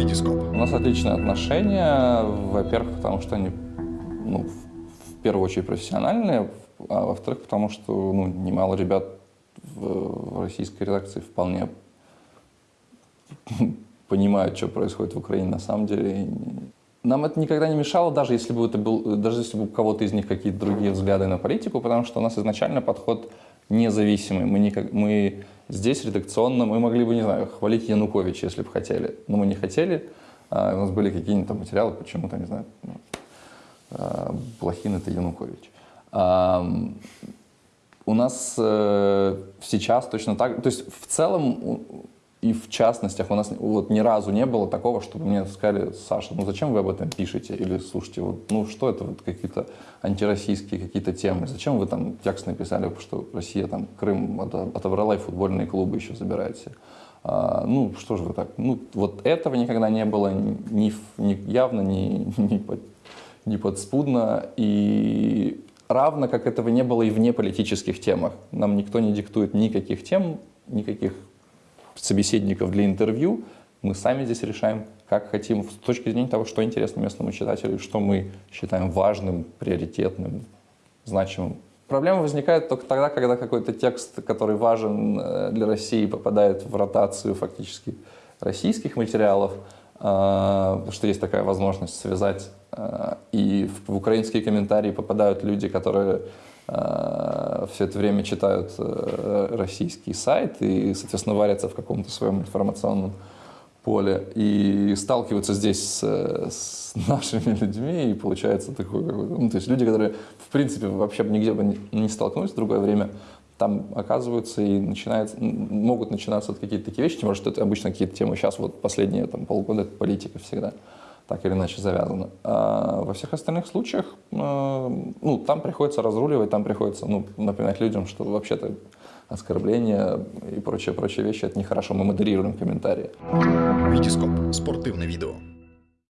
Витископ. У нас отличные отношения, во-первых, потому что они, ну, в первую очередь профессиональные, а во-вторых, потому что, ну, немало ребят в, в российской редакции вполне понимают, что происходит в Украине на самом деле. Нам это никогда не мешало, даже если бы это был, даже если бы у кого-то из них какие-то другие взгляды на политику, потому что у нас изначально подход независимый. Мы, никак, мы здесь редакционно, мы могли бы, не знаю, хвалить Януковича, если бы хотели, но мы не хотели. А, у нас были какие-нибудь материалы, почему-то, не знаю, ну, а, это Янукович. А, у нас э, сейчас точно так, то есть в целом и в частностях у нас вот ни разу не было такого, чтобы мне сказали, Саша, ну зачем вы об этом пишете? Или слушайте, вот, ну что это вот какие-то антироссийские какие-то темы? Зачем вы там текст написали, что Россия там Крым отобрала и футбольные клубы еще забираете? А, ну что же вы так? Ну вот этого никогда не было ни, ни явно, ни, ни, под, ни подспудно. И равно как этого не было и в неполитических темах. Нам никто не диктует никаких тем, никаких собеседников для интервью, мы сами здесь решаем, как хотим, с точки зрения того, что интересно местному читателю, что мы считаем важным, приоритетным, значимым. Проблема возникает только тогда, когда какой-то текст, который важен э, для России, попадает в ротацию фактически российских материалов, э, что есть такая возможность связать, э, и в украинские комментарии попадают люди, которые все это время читают э, российский сайт и, соответственно, варятся в каком-то своем информационном поле и сталкиваются здесь с, с нашими людьми, и получается такой ну, то есть люди, которые, в принципе, вообще нигде бы не столкнулись в другое время, там оказываются и начинается, могут начинаться вот какие-то такие вещи, тем более, что это обычно какие-то темы, сейчас вот последние там, полгода это политика всегда так или иначе завязано. А во всех остальных случаях, э, ну, там приходится разруливать, там приходится, ну, напоминать людям, что вообще-то оскорбления и прочие-прочие вещи – это нехорошо. Мы модерируем комментарии. Витископ. Спортивное видео.